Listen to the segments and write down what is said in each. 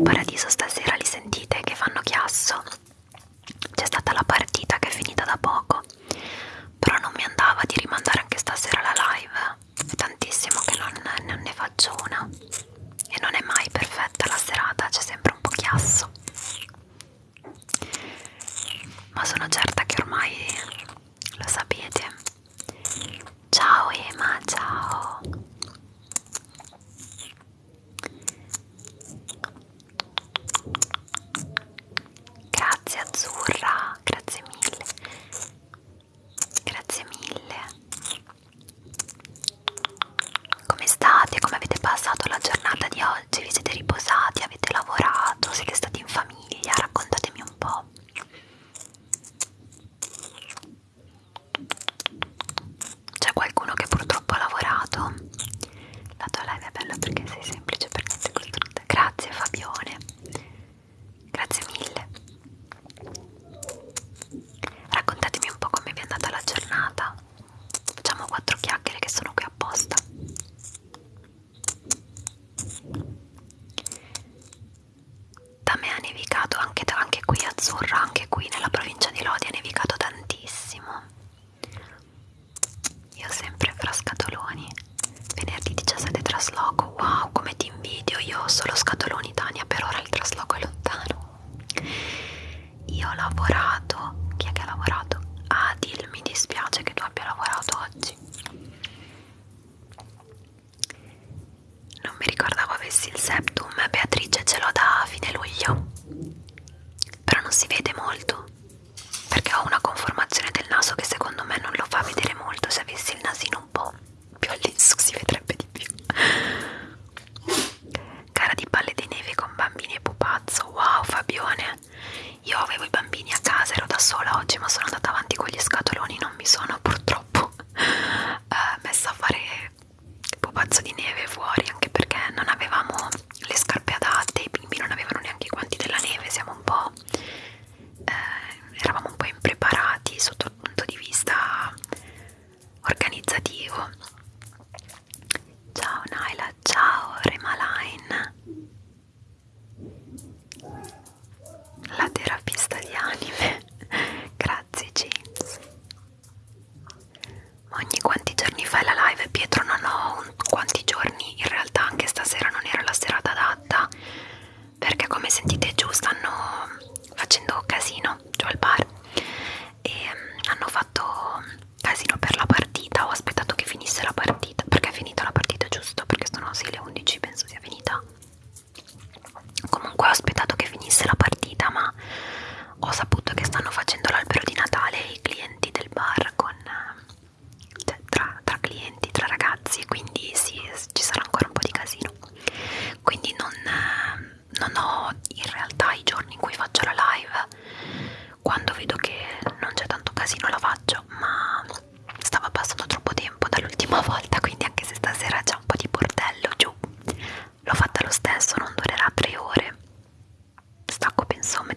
paradiso stasera li sentite che fanno chiasso so many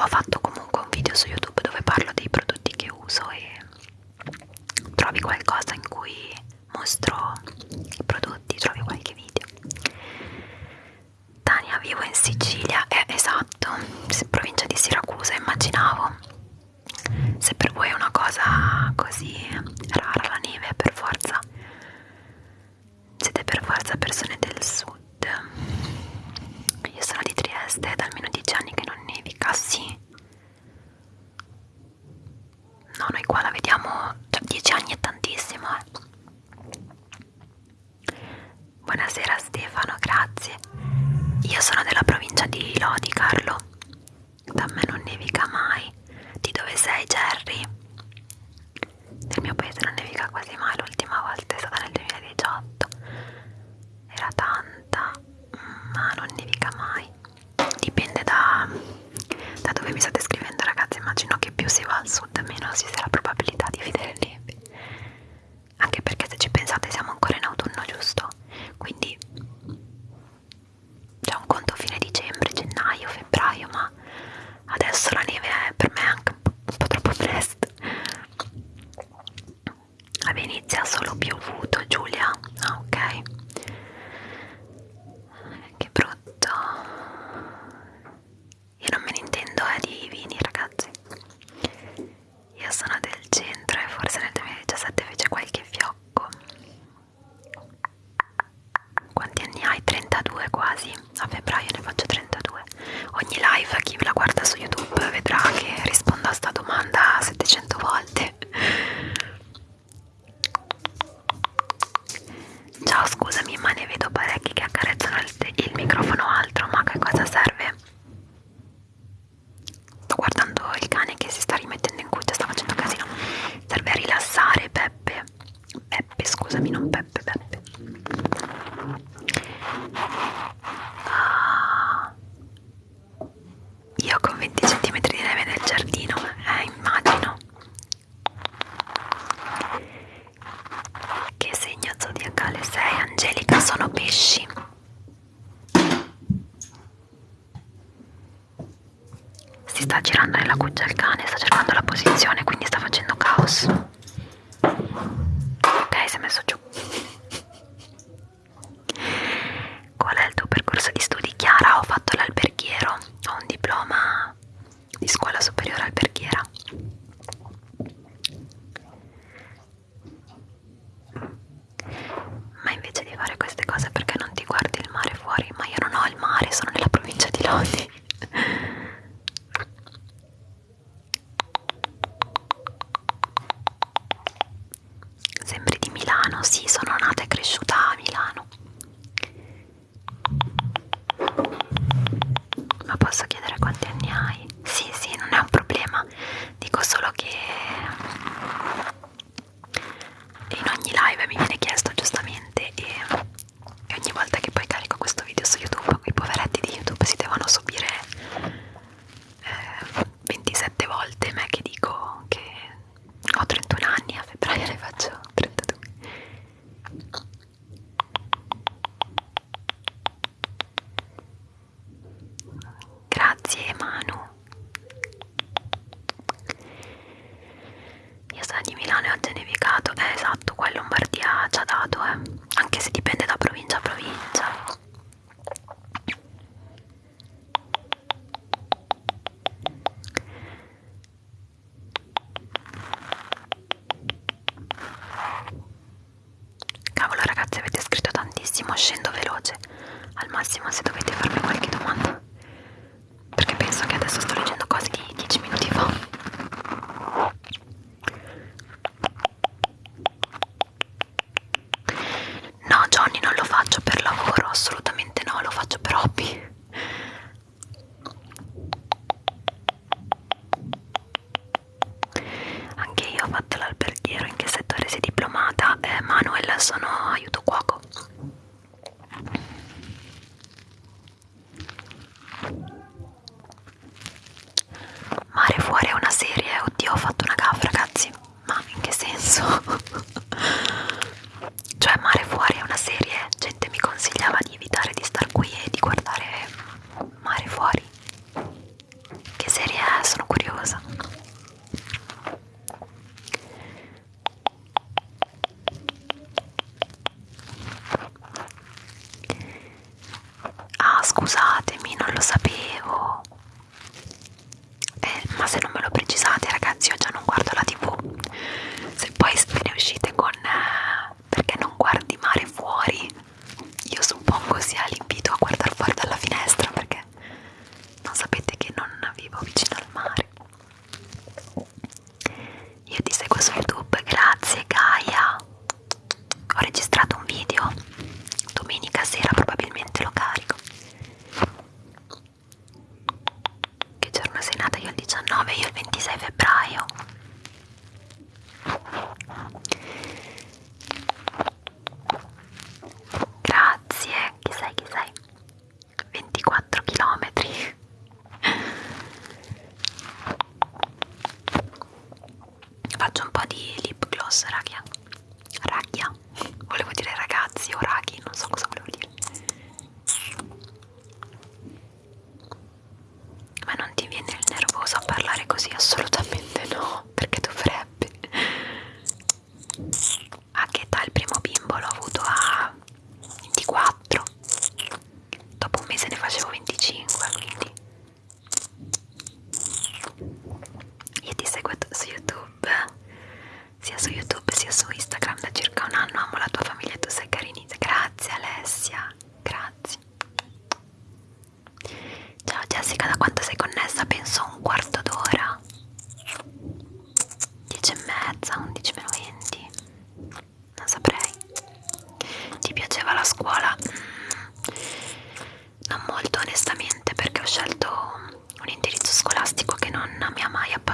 ho fatto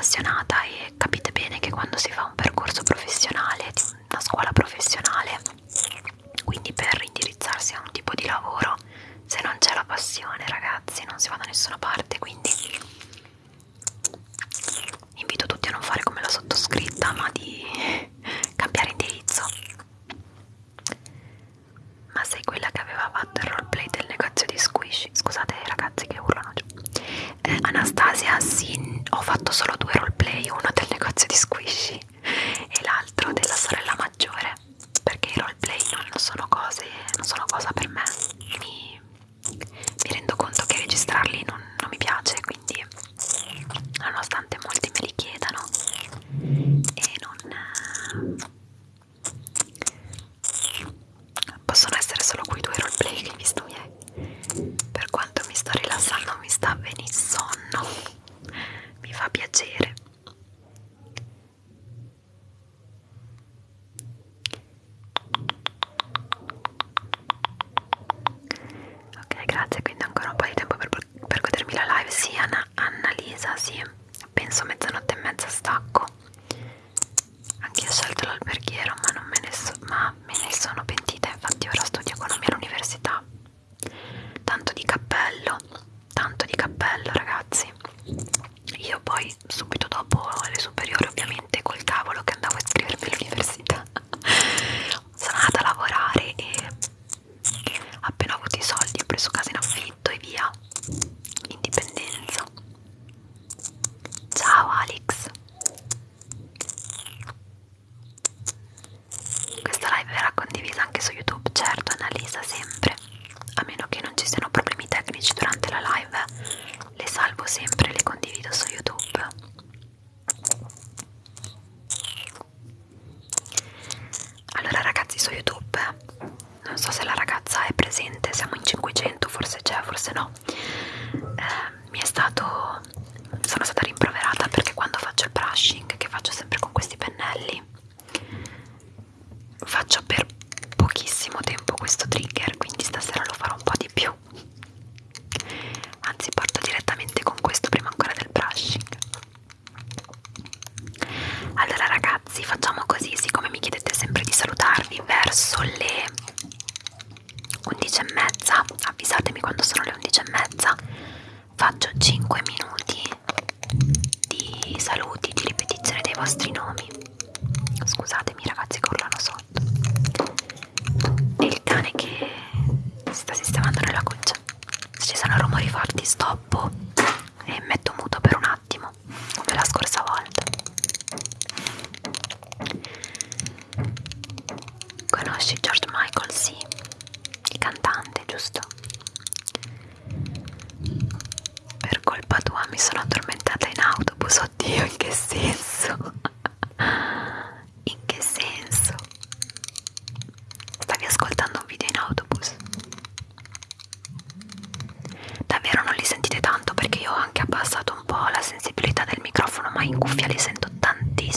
appassionata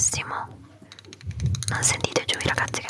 tantissimo non sentite giù i ragazzi che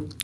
video.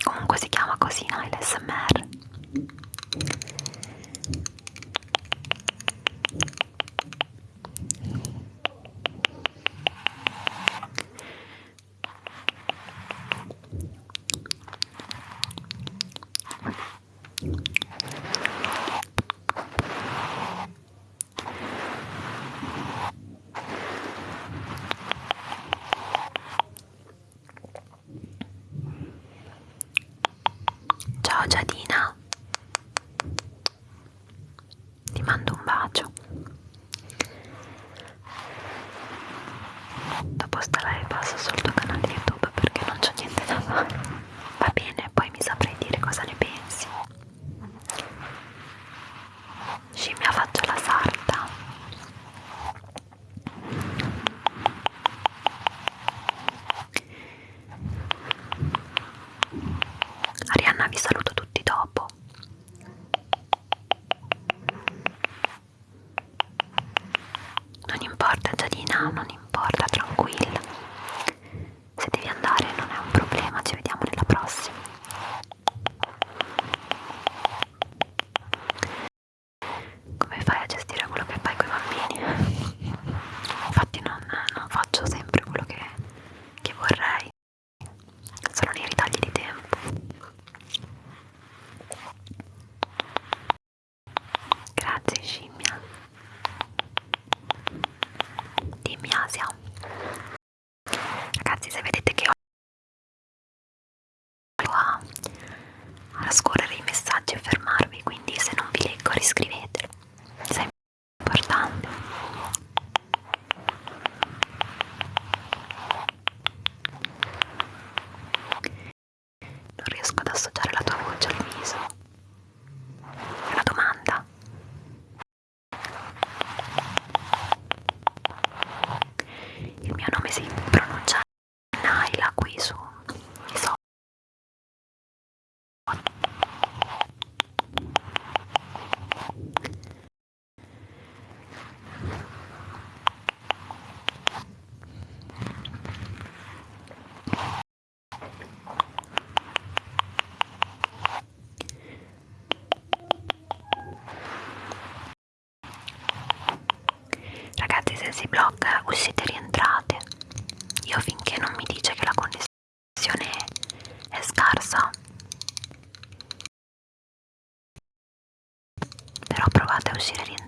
Сирарин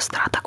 страта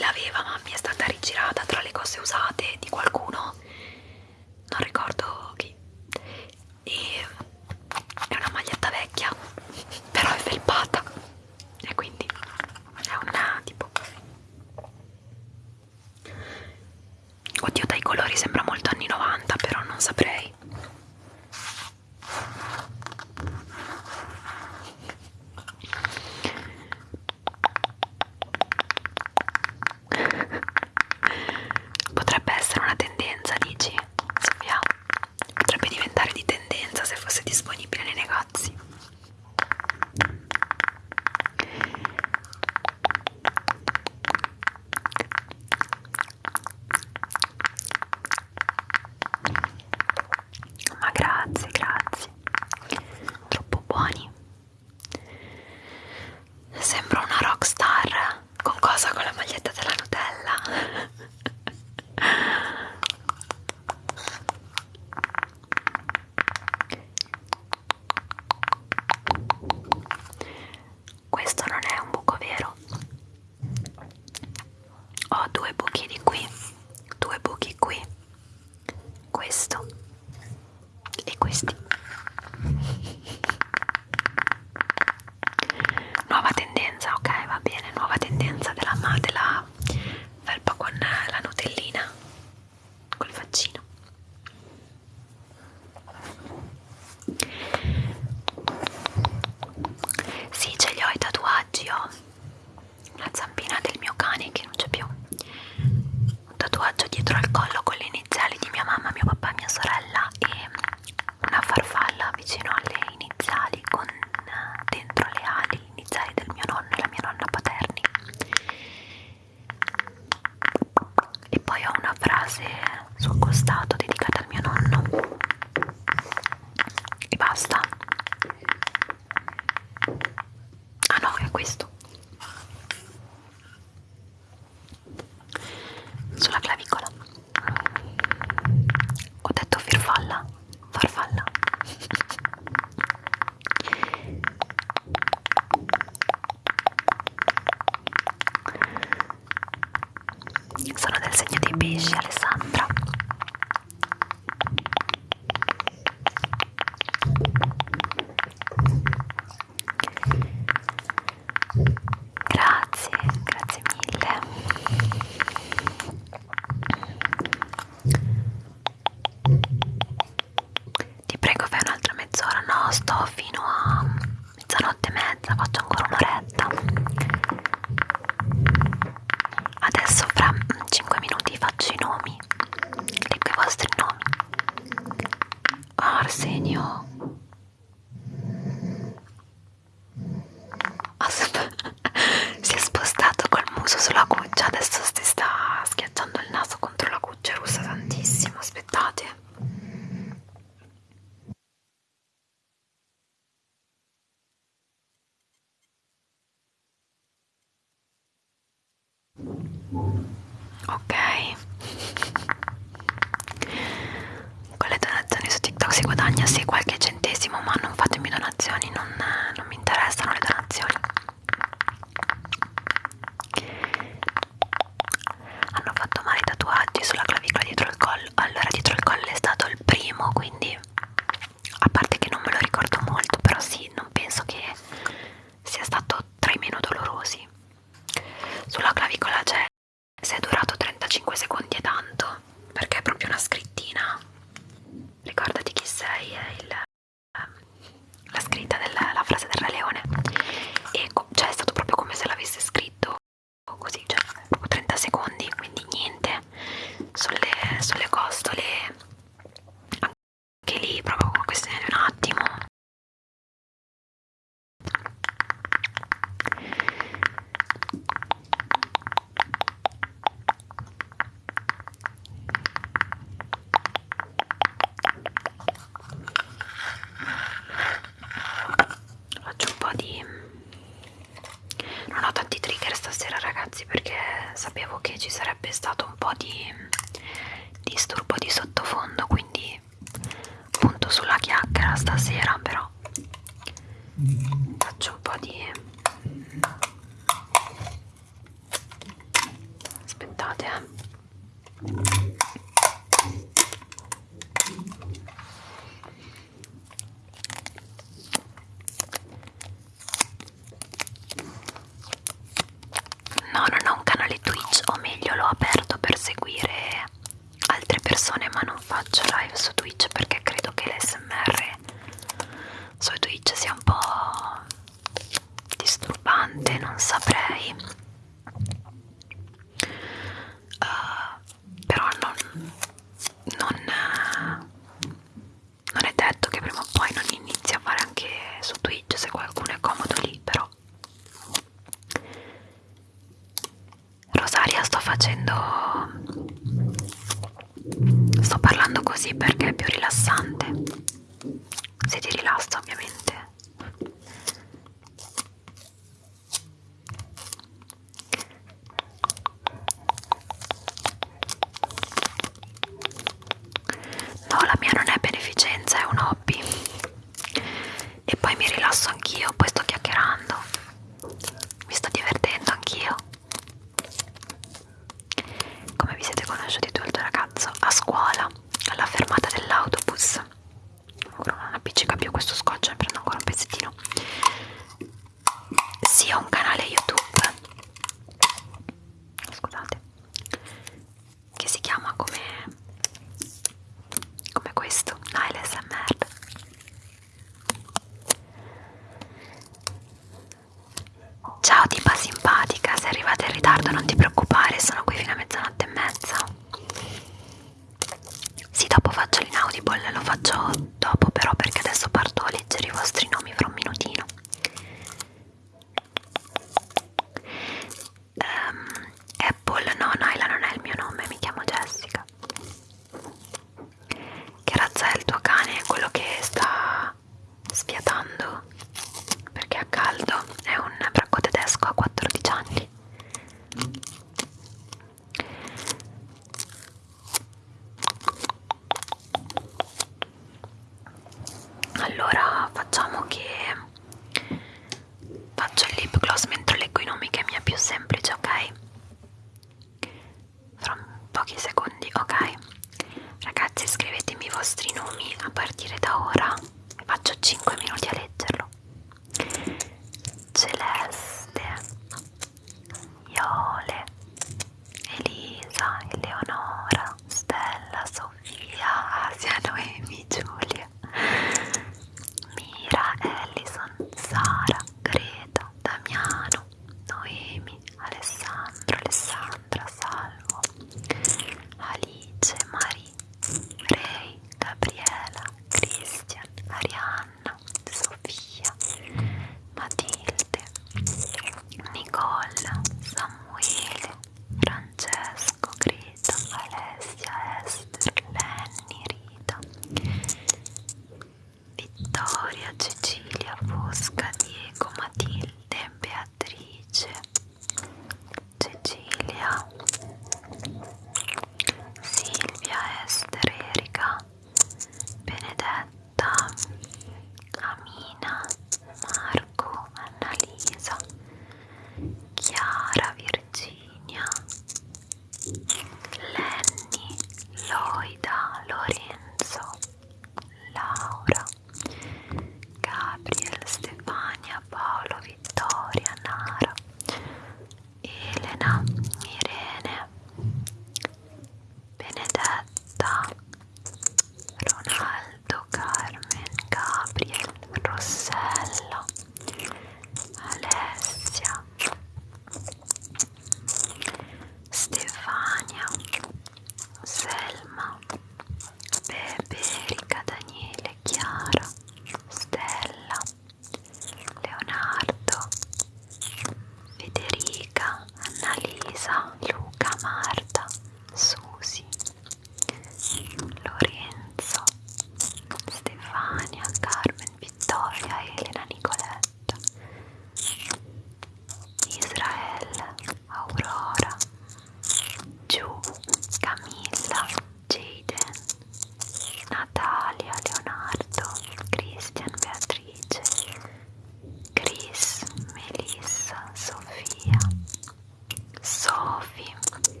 любви.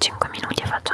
5 minuti e faccio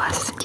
Us.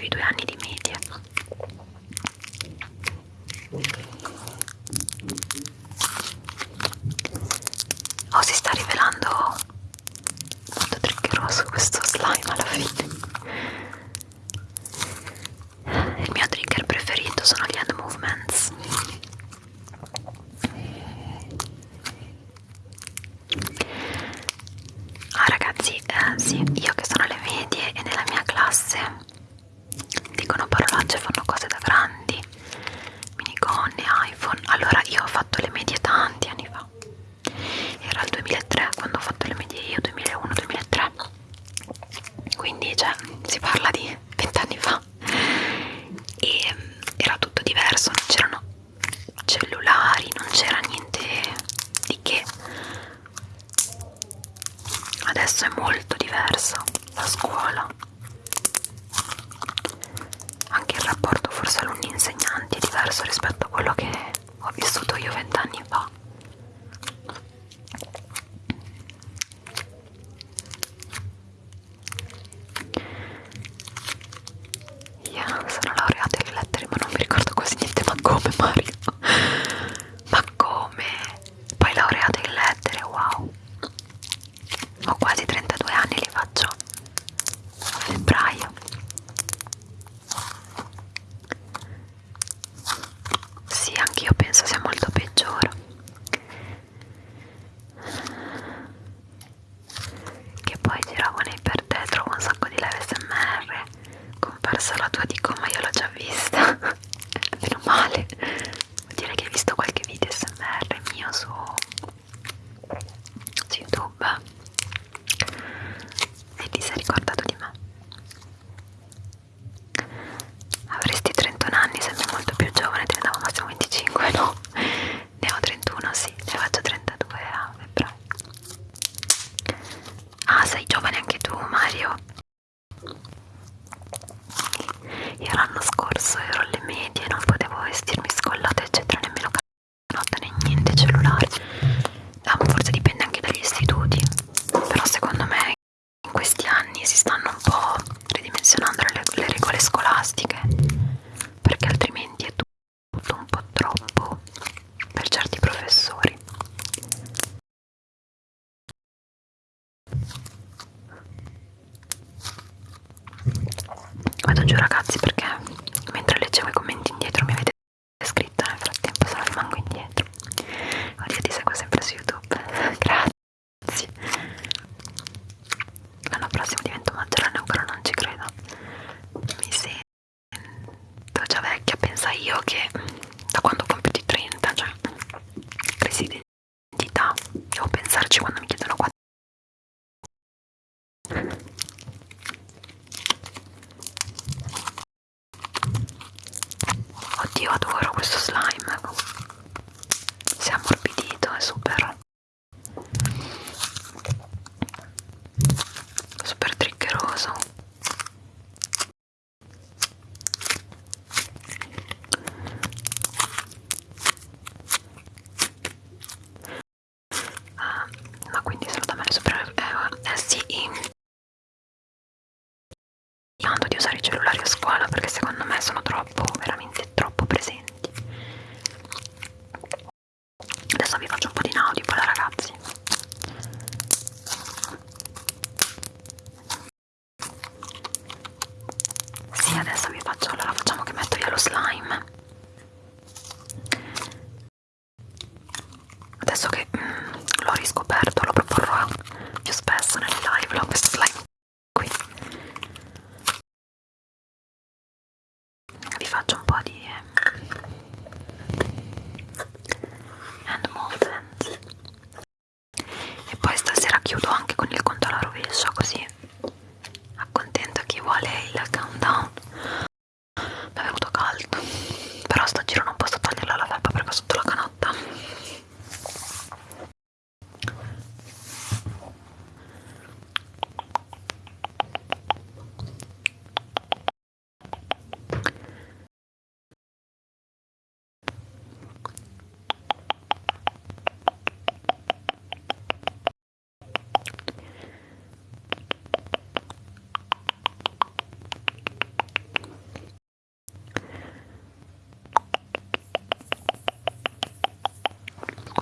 I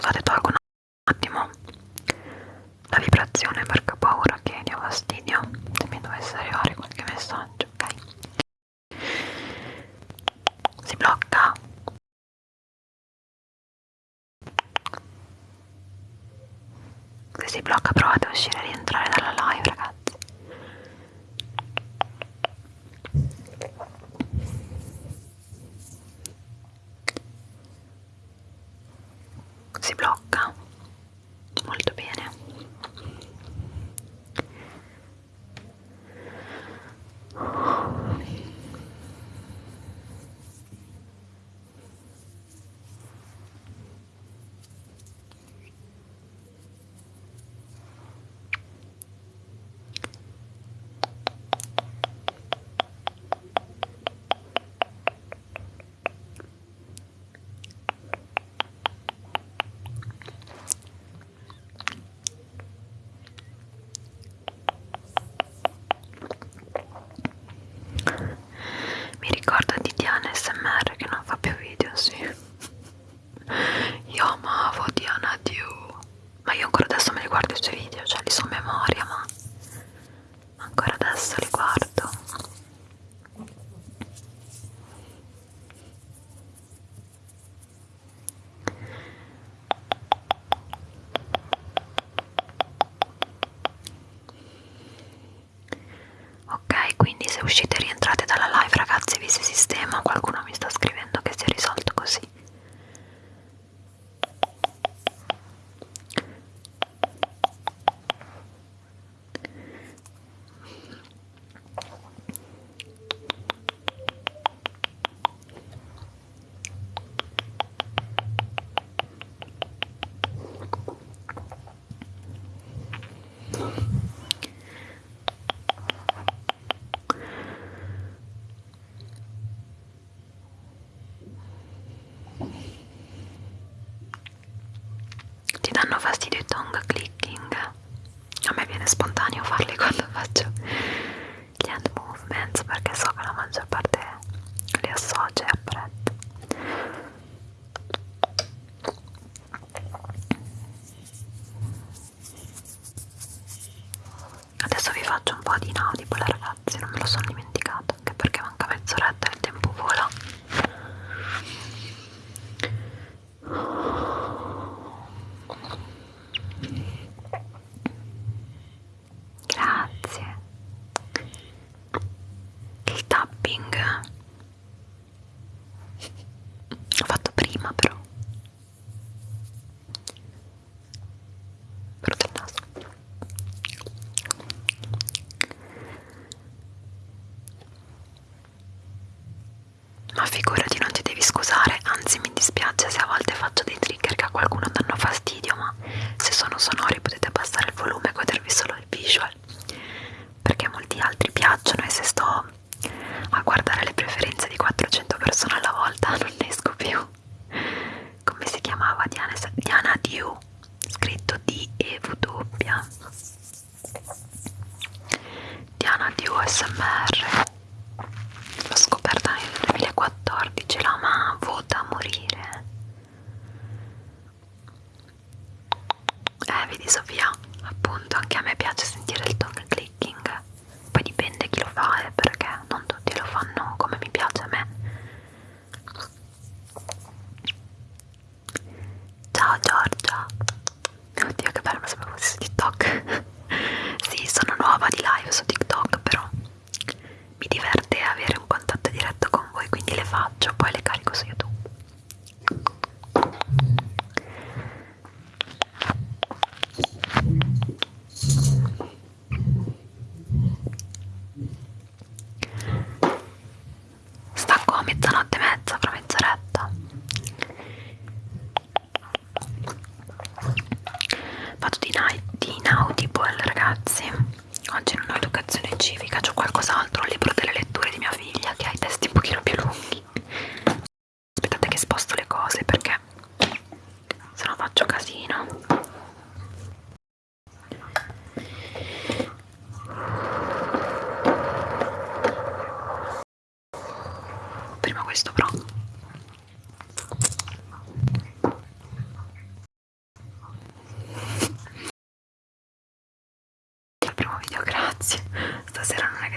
laitetaanko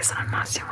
stasera non è che sono al massimo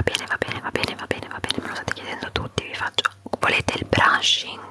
va bene, va bene, va bene, va bene, me lo state chiedendo tutti, vi faccio. Volete il brushing?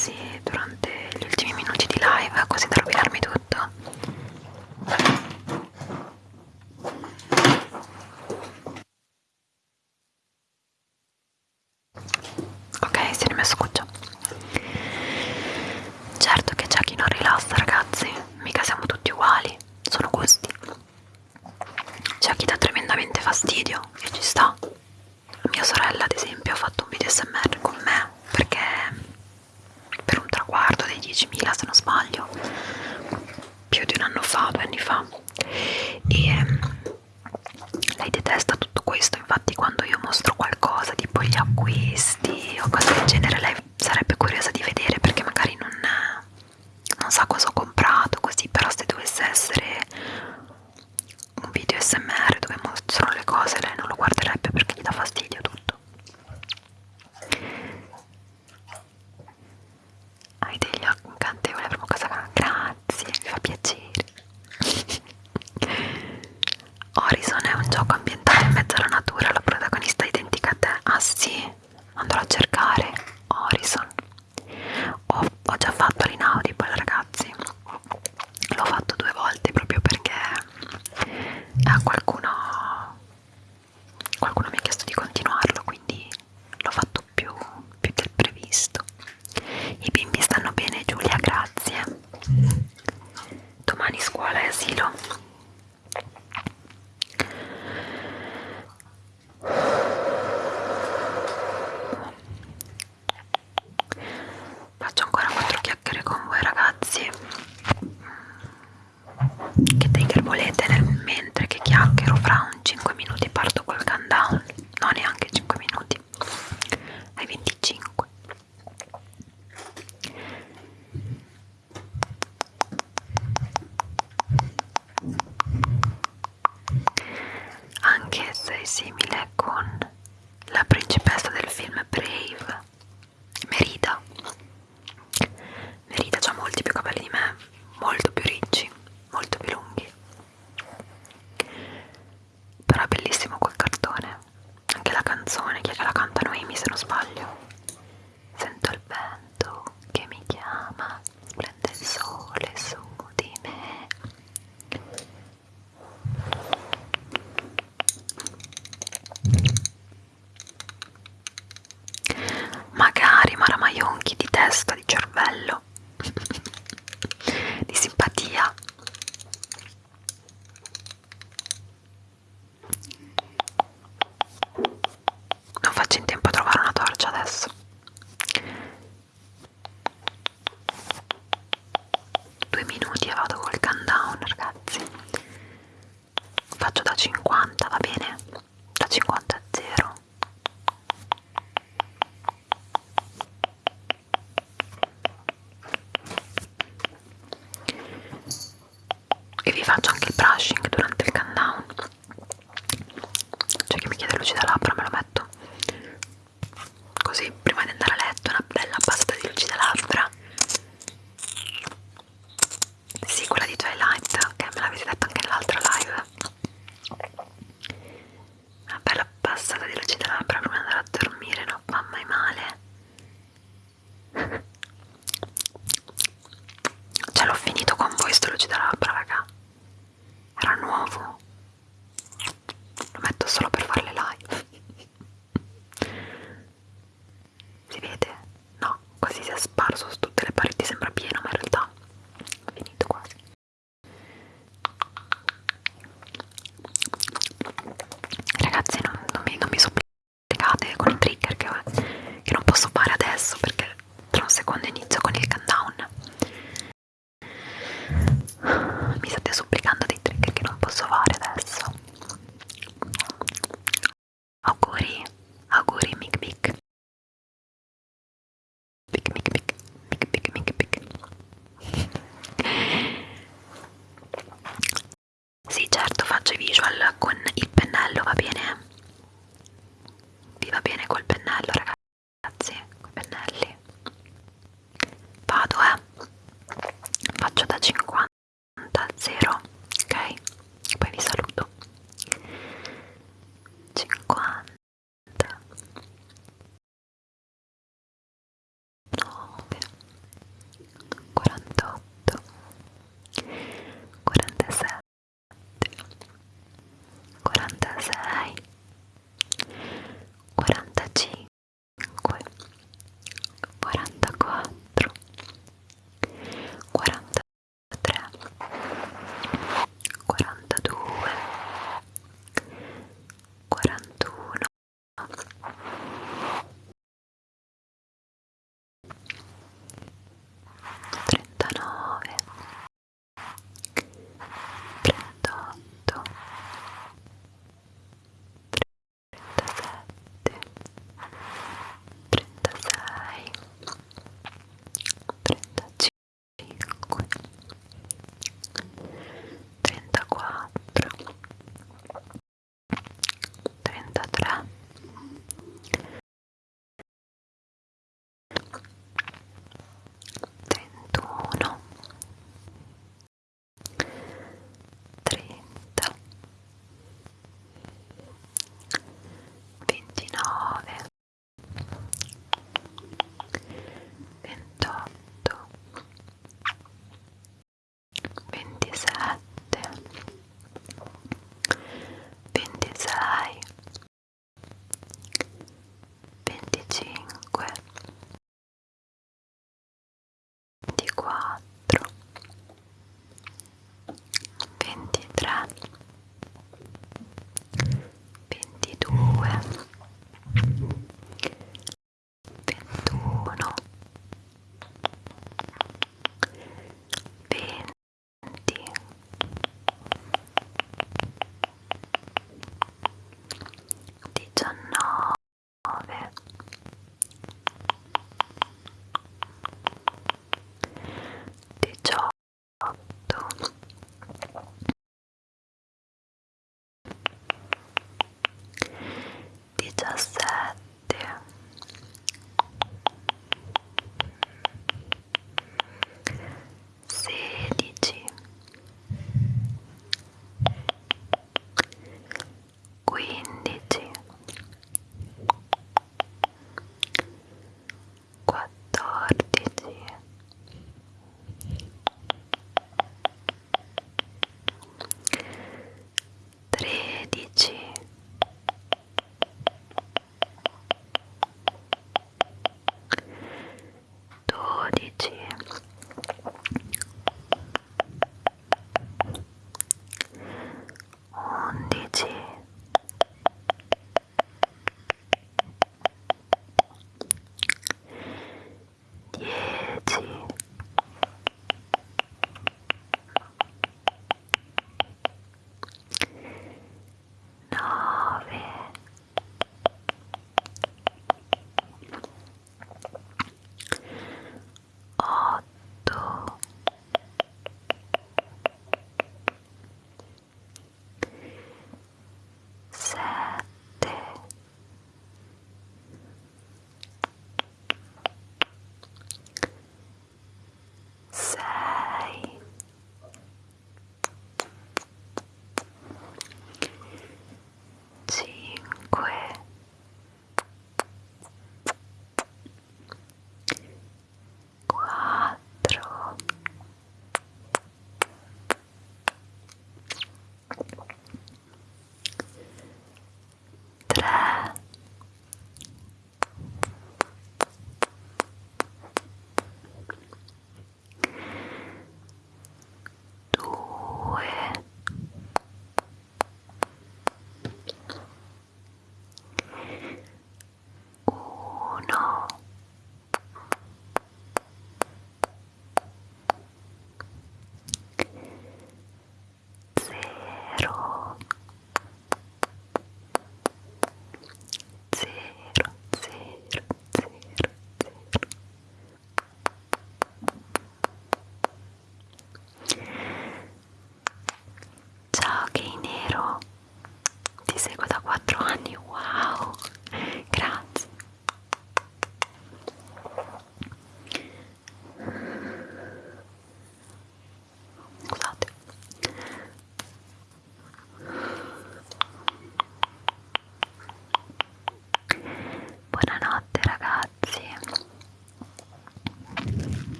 Alzarsi durante